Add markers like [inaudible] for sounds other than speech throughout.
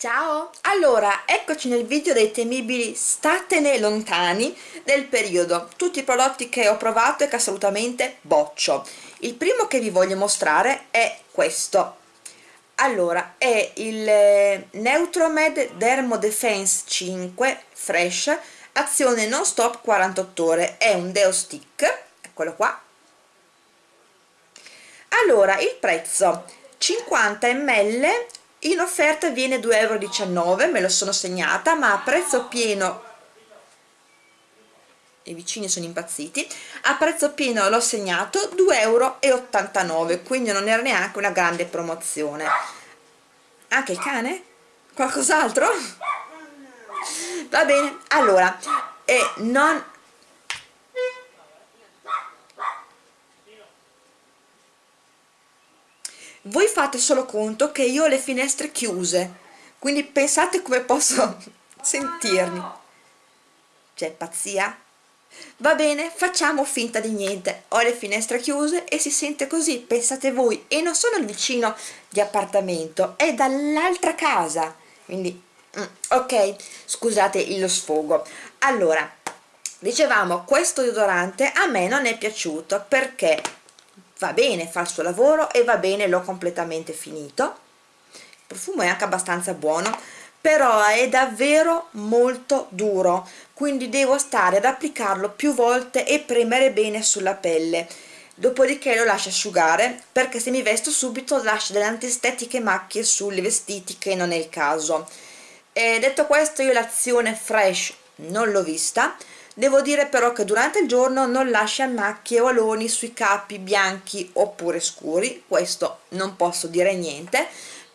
Ciao! Allora, eccoci nel video dei temibili statene lontani del periodo, tutti i prodotti che ho provato e che assolutamente boccio. Il primo che vi voglio mostrare è questo. Allora, è il eh, Neutromed Dermo Defense 5 Fresh, azione non stop 48 ore, è un deo stick, eccolo qua. Allora, il prezzo 50 ml in offerta viene 2,19 euro me lo sono segnata ma a prezzo pieno i vicini sono impazziti a prezzo pieno l'ho segnato 2,89 euro quindi non era neanche una grande promozione anche il cane? qualcos'altro? va bene allora e non voi fate solo conto che io ho le finestre chiuse quindi pensate come posso [laughs] sentirmi. C'è pazzia? va bene facciamo finta di niente. Ho le finestre chiuse e si sente così pensate voi e non sono il vicino di appartamento è dall'altra casa. Quindi mm, ok scusate lo sfogo. Allora dicevamo questo deodorante a me non è piaciuto perché va bene, fa il suo lavoro e va bene, l'ho completamente finito. Il profumo è anche abbastanza buono però è davvero molto duro quindi devo stare ad applicarlo più volte e premere bene sulla pelle. Dopodiché lo lascio asciugare perché se mi vesto subito lascia delle antistetiche macchie sui vestiti che non è il caso. E detto questo io l'azione fresh non l'ho vista devo dire però che durante il giorno non lascia macchie o aloni sui capi bianchi oppure scuri questo non posso dire niente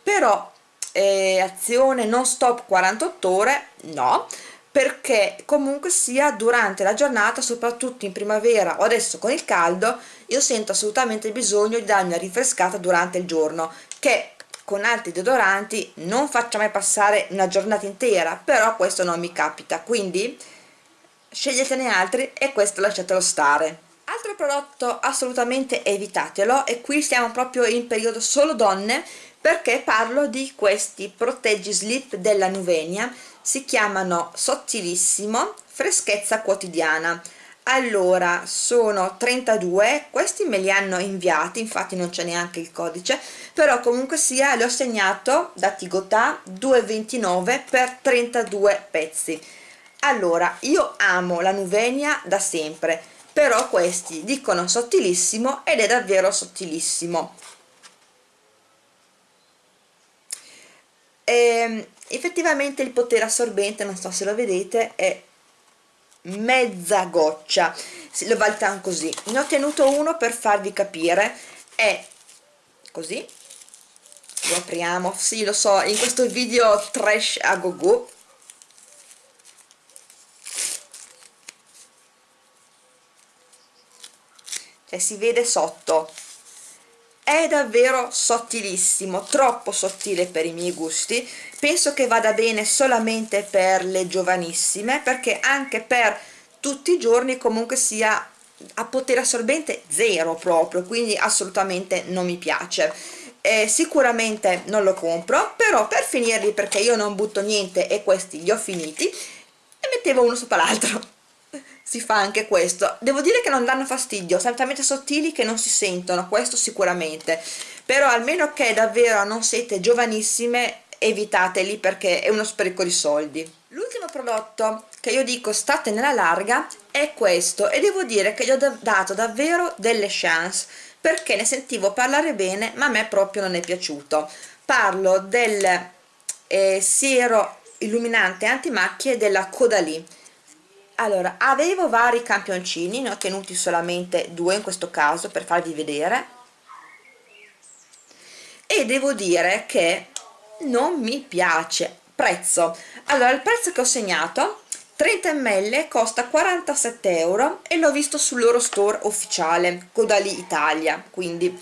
però eh, azione non stop 48 ore no perché comunque sia durante la giornata soprattutto in primavera o adesso con il caldo io sento assolutamente bisogno di darmi una rinfrescata durante il giorno che con altri deodoranti non faccia mai passare una giornata intera però questo non mi capita. Quindi sceglietene altri e questo lasciatelo stare. Altro prodotto assolutamente evitatelo e qui siamo proprio in periodo solo donne perché parlo di questi proteggi slip della Nuvenia. Si chiamano Sottilissimo freschezza quotidiana. Allora sono 32 questi me li hanno inviati infatti non c'è neanche il codice però comunque sia li ho segnato da Tigotà 2,29 per 32 pezzi allora io amo la Nuvenia da sempre però questi dicono sottilissimo ed è davvero sottilissimo. E, ehm, effettivamente il potere assorbente non so se lo vedete è mezza goccia. Lo valutano così. Ne ho tenuto uno per farvi capire. È così. Lo apriamo. Sì lo so in questo video trash a go go cioè si vede sotto. È davvero sottilissimo troppo sottile per i miei gusti. Penso che vada bene solamente per le giovanissime perché anche per tutti i giorni comunque sia a potere assorbente zero proprio quindi assolutamente non mi piace. Eh, sicuramente non lo compro però per finirli perché io non butto niente e questi li ho finiti e mettevo uno sopra l'altro si fa anche questo. Devo dire che non danno fastidio sono talmente sottili che non si sentono questo sicuramente. Però almeno che davvero non siete giovanissime evitateli perché è uno spreco di soldi. L'ultimo prodotto che io dico state nella larga è questo e devo dire che gli ho dato davvero delle chance perché ne sentivo parlare bene ma a me proprio non è piaciuto. Parlo del eh, siero illuminante antimacchie della Caudalie allora avevo vari campioncini ne ho tenuti solamente due in questo caso per farvi vedere. E devo dire che non mi piace. Prezzo. Allora il prezzo che ho segnato 30 ml costa 47 euro e l'ho visto sul loro store ufficiale Codali Italia quindi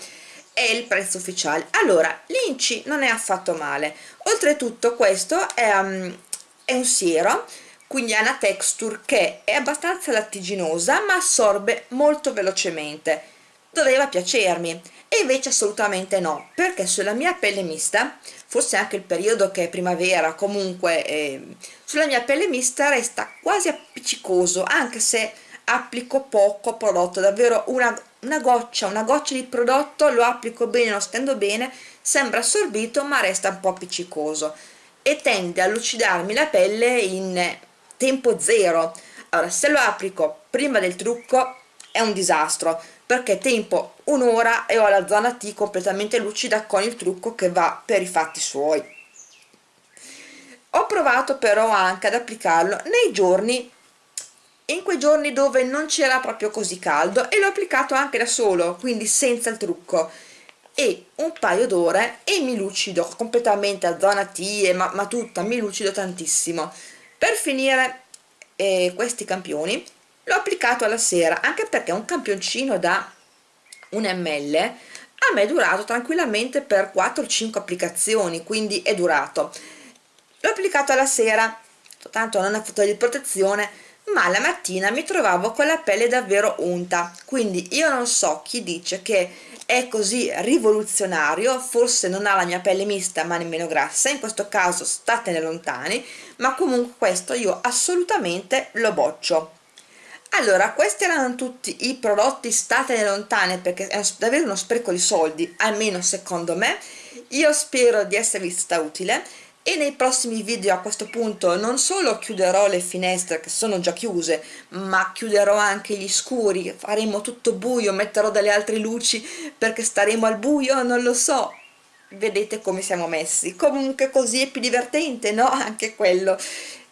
è il prezzo ufficiale. Allora l'inci non è affatto male. Oltretutto questo è, um, è un siero quindi ha una texture che è abbastanza lattiginosa ma assorbe molto velocemente. Doveva piacermi e invece assolutamente no perché sulla mia pelle mista forse anche il periodo che è primavera comunque eh, sulla mia pelle mista resta quasi appiccicoso anche se applico poco prodotto davvero una, una goccia una goccia di prodotto lo applico bene lo stendo bene sembra assorbito ma resta un po' appiccicoso e tende a lucidarmi la pelle in tempo zero. Allora se lo applico prima del trucco è un disastro perché tempo un'ora e ho la zona T completamente lucida con il trucco che va per i fatti suoi. Ho provato però anche ad applicarlo nei giorni in quei giorni dove non c'era proprio così caldo e l'ho applicato anche da solo quindi senza il trucco. E un paio d'ore e mi lucido completamente a zona T ma, ma tutta mi lucido tantissimo per finire eh, questi campioni l'ho applicato alla sera anche perché un campioncino da un ml a me è durato tranquillamente per 4-5 applicazioni quindi è durato. L'ho applicato alla sera tanto non ha fatto di protezione ma la mattina mi trovavo con la pelle davvero unta. Quindi io non so chi dice che è così rivoluzionario forse non ha la mia pelle mista ma nemmeno grassa in questo caso statene lontani ma comunque questo io assolutamente lo boccio. Allora questi erano tutti i prodotti statene lontane perché è davvero uno spreco di soldi almeno secondo me. Io spero di esservi stata utile e nei prossimi video a questo punto non solo chiuderò le finestre che sono già chiuse ma chiuderò anche gli scuri faremo tutto buio metterò delle altre luci perché staremo al buio non lo so. Vedete come siamo messi. Comunque così è più divertente no? Anche quello.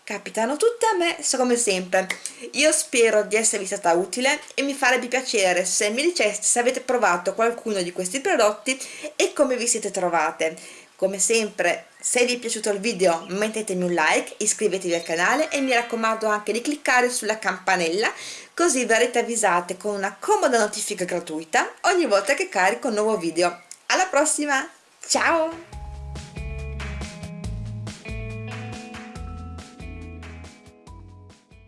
Capitano tutte a me come sempre. Io spero di esservi stata utile e mi farebbe piacere se mi diceste se avete provato qualcuno di questi prodotti e come vi siete trovate come sempre se vi è piaciuto il video mettetemi un like iscrivetevi al canale e mi raccomando anche di cliccare sulla campanella così verrete avvisate con una comoda notifica gratuita ogni volta che carico un nuovo video. Alla prossima! Ciao